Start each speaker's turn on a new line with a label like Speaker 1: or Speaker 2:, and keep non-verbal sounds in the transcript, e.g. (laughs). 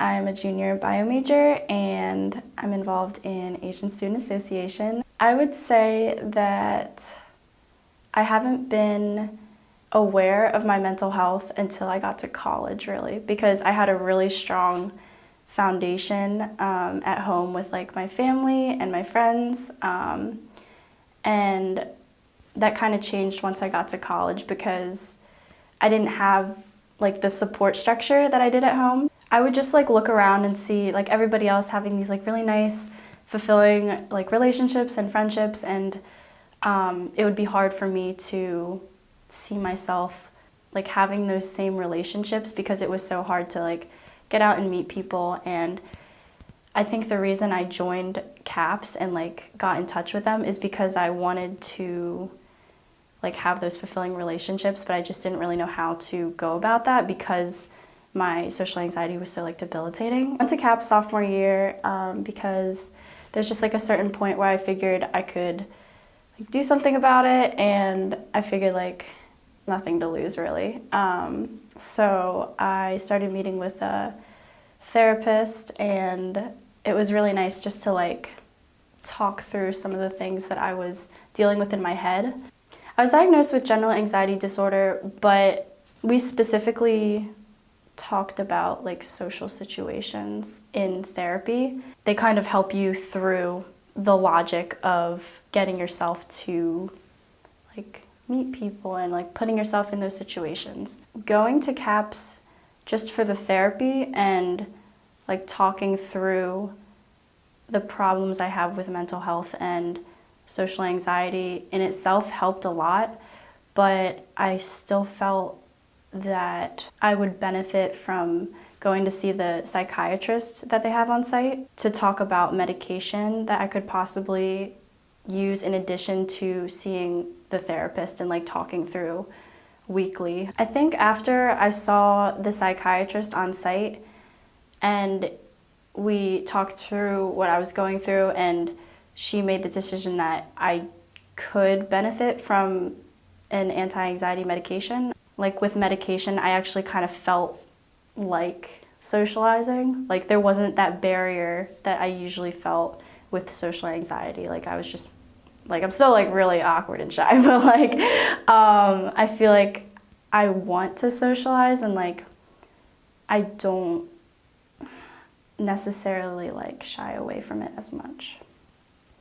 Speaker 1: I'm a junior bio major and I'm involved in Asian Student Association. I would say that I haven't been aware of my mental health until I got to college really because I had a really strong foundation um, at home with like my family and my friends um, and that kind of changed once I got to college because I didn't have like the support structure that I did at home. I would just like look around and see like everybody else having these like really nice, fulfilling like relationships and friendships and um, it would be hard for me to see myself like having those same relationships because it was so hard to like get out and meet people and I think the reason I joined CAPS and like got in touch with them is because I wanted to like have those fulfilling relationships, but I just didn't really know how to go about that because my social anxiety was so like debilitating. I went to CAPS sophomore year um, because there's just like a certain point where I figured I could like, do something about it and I figured like nothing to lose really. Um, so I started meeting with a therapist and it was really nice just to like talk through some of the things that I was dealing with in my head. I was diagnosed with general anxiety disorder, but we specifically talked about like social situations in therapy. They kind of help you through the logic of getting yourself to like meet people and like putting yourself in those situations. Going to CAPS just for the therapy and like talking through the problems I have with mental health and social anxiety in itself helped a lot, but I still felt that I would benefit from going to see the psychiatrist that they have on site to talk about medication that I could possibly use in addition to seeing the therapist and like talking through weekly. I think after I saw the psychiatrist on site and we talked through what I was going through and she made the decision that I could benefit from an anti-anxiety medication. Like with medication, I actually kind of felt like socializing. Like there wasn't that barrier that I usually felt with social anxiety. Like I was just, like I'm still like really awkward and shy, (laughs) but like um, I feel like I want to socialize and like I don't necessarily like shy away from it as much.